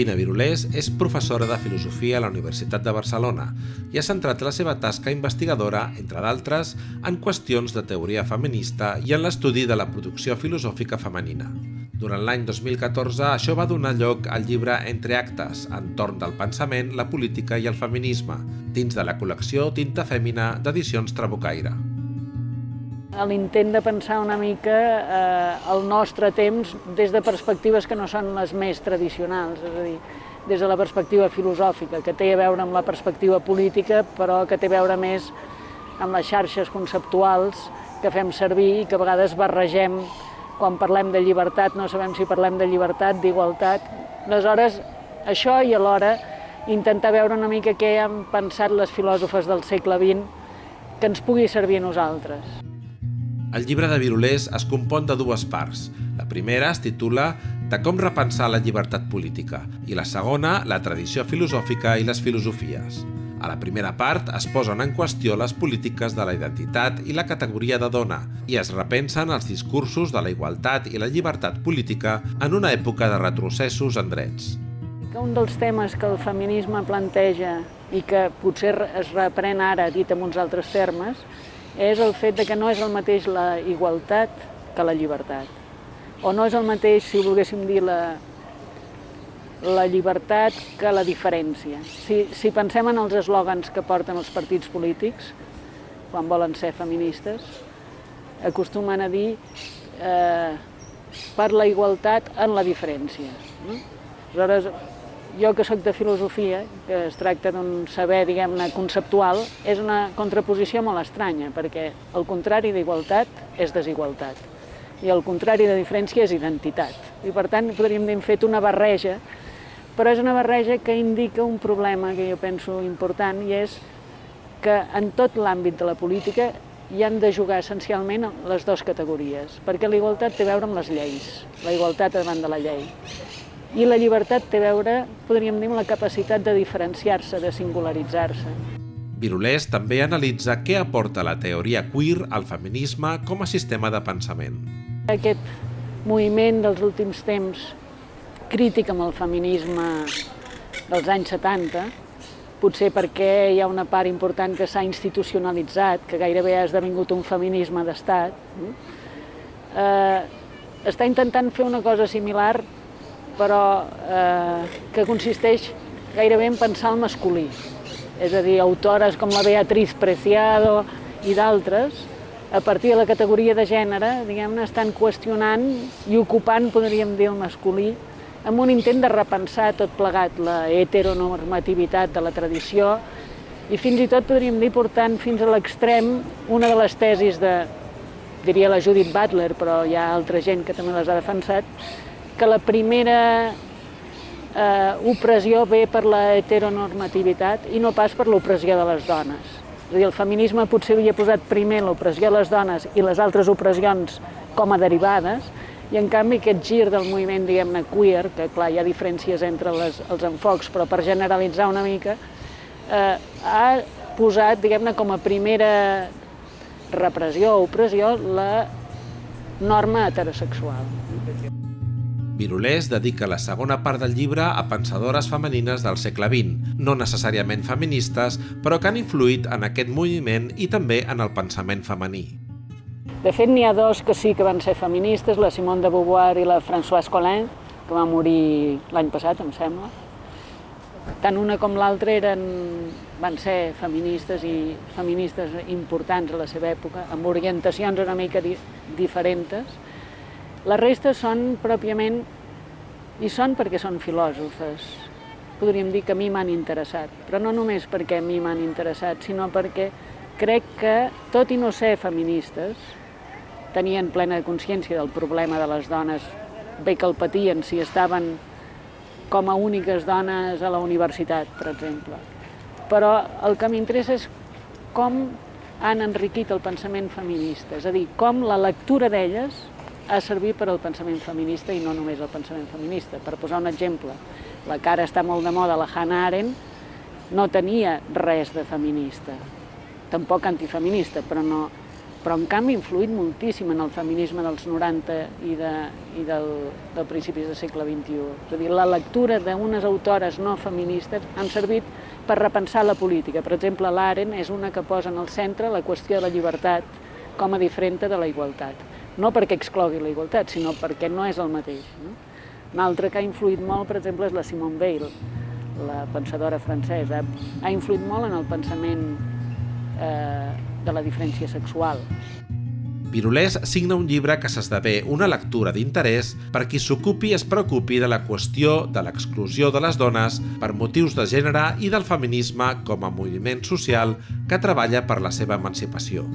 Josefina Virulés és professora de Filosofia a la Universitat de Barcelona i ha centrat la seva tasca investigadora, entre d'altres, en qüestions de teoria feminista i en l'estudi de la producció filosòfica femenina. Durant l'any 2014, això va donar lloc al llibre Entre actes, entorn del pensament, la política i el feminisme, dins de la col·lecció Tinta Fèmina d'edicions Trabucaire l'intent de pensar una mica eh, el nostre temps des de perspectives que no són les més tradicionals, és a dir, des de la perspectiva filosòfica, que té a veure amb la perspectiva política, però que té a veure més amb les xarxes conceptuals que fem servir i que a vegades barregem quan parlem de llibertat, no sabem si parlem de llibertat, d'igualtat. Aleshores, això i alhora intentar veure una mica què han pensat les filòsofes del segle XX que ens pugui servir a nosaltres. El llibre de Virulés es compon de dues parts. La primera es titula De com repensar la llibertat política i la segona, la tradició filosòfica i les filosofies. A la primera part es posen en qüestió les polítiques de la identitat i la categoria de dona i es repensen els discursos de la igualtat i la llibertat política en una època de retrocessos en drets. Un dels temes que el feminisme planteja i que potser es reprèn ara dit en uns altres termes és el fet de que no és el mateix la igualtat que la llibertat. O no és el mateix, si volguéssim dir, la, la llibertat que la diferència. Si, si pensem en els eslògans que porten els partits polítics, quan volen ser feministes, acostumen a dir eh, per la igualtat en la diferència. Aleshores, jo que sóc de filosofia, que es tracta d'un saber, diguem-ne, conceptual, és una contraposició molt estranya, perquè el contrari d'igualtat és desigualtat i el contrari de diferència és identitat. I per tant, podríem dir, hem fet una barreja, però és una barreja que indica un problema que jo penso important i és que en tot l'àmbit de la política hi han de jugar essencialment les dues categories, perquè la igualtat té a veure amb les lleis, la igualtat davant de la llei. I la llibertat té a veure, podríem dir, amb la capacitat de diferenciar-se, de singularitzar-se. Virulés també analitza què aporta la teoria queer al feminisme com a sistema de pensament. Aquest moviment dels últims temps crític amb el feminisme dels anys 70, potser perquè hi ha una part important que s'ha institucionalitzat, que gairebé ha esdevingut un feminisme d'estat, eh, està intentant fer una cosa similar però eh, que consisteix gairebé en pensar el masculí. És a dir, autores com la Beatriz Preciado i d'altres, a partir de la categoria de gènere, diguem-ne, estan qüestionant i ocupant, podríem dir, el masculí, amb un intent de repensar tot plegat la heteronormativitat de la tradició i fins i tot podríem dir portant fins a l'extrem una de les tesis de, diria la Judith Butler, però hi ha altra gent que també les ha defensat, que la primera eh, opressió ve per la heteronormativitat i no pas per l'opressió de les dones. És a dir, el feminisme potser havia posat primer l'opressió de les dones i les altres opressions com a derivades, i en canvi aquest gir del moviment, diguem-ne, queer, que clar, hi ha diferències entre les, els enfocs, però per generalitzar una mica, eh, ha posat, diguem-ne, com a primera repressió o opressió la norma heterosexual. Virulés dedica la segona part del llibre a pensadores femenines del segle XX, no necessàriament feministes, però que han influït en aquest moviment i també en el pensament femení. De fet, n'hi ha dos que sí que van ser feministes, la Simone de Beauvoir i la Françoise Collin, que va morir l'any passat, em sembla. Tant una com l'altra eren, van ser feministes i feministes importants a la seva època, amb orientacions una mica di diferents, la resta són pròpiament, i són perquè són filòsofes. Podríem dir que a mi m'han interessat, però no només perquè a mi m'han interessat, sinó perquè crec que, tot i no ser feministes, tenien plena consciència del problema de les dones, bé que el patien si estaven com a úniques dones a la universitat, per exemple. Però el que m'interessa és com han enriquit el pensament feminista, és a dir, com la lectura d'elles ha servit per al pensament feminista i no només el pensament feminista. Per posar un exemple, la cara està molt de moda, la Hannah Arendt no tenia res de feminista, tampoc antifeminista, però no, però en canvi ha influït moltíssim en el feminisme dels 90 i, de, i del, del principis del segle XXI. És a dir, la lectura d'unes autores no feministes han servit per repensar la política. Per exemple, l'Aren és una que posa en el centre la qüestió de la llibertat com a diferent de la igualtat. No perquè exclogui la igualtat, sinó perquè no és el mateix. No? Una altra que ha influït molt, per exemple, és la Simone Weil, la pensadora francesa. Ha influït molt en el pensament eh, de la diferència sexual. Virulés signa un llibre que s'esdevé una lectura d'interès per qui s'ocupi i es preocupi de la qüestió de l'exclusió de les dones per motius de gènere i del feminisme com a moviment social que treballa per la seva emancipació.